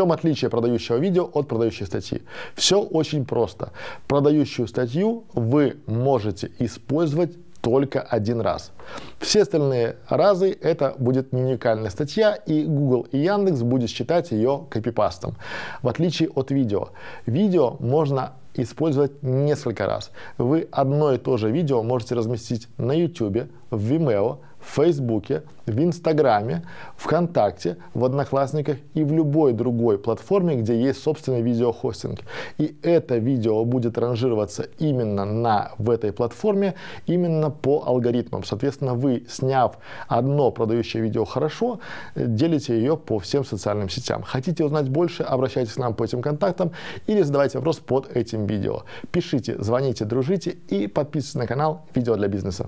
чем отличие продающего видео от продающей статьи? Все очень просто. Продающую статью вы можете использовать только один раз. Все остальные разы это будет не уникальная статья, и Google и Яндекс будет считать ее копипастом. В отличие от видео. Видео можно использовать несколько раз. Вы одно и то же видео можете разместить на YouTube, в Vimeo, в Фейсбуке, в Инстаграме, ВКонтакте, в Одноклассниках и в любой другой платформе, где есть собственный видеохостинг. И это видео будет ранжироваться именно на, в этой платформе, именно по алгоритмам. Соответственно, вы, сняв одно продающее видео хорошо, делите ее по всем социальным сетям. Хотите узнать больше, обращайтесь к нам по этим контактам или задавайте вопрос под этим видео. Пишите, звоните, дружите и подписывайтесь на канал «Видео для бизнеса».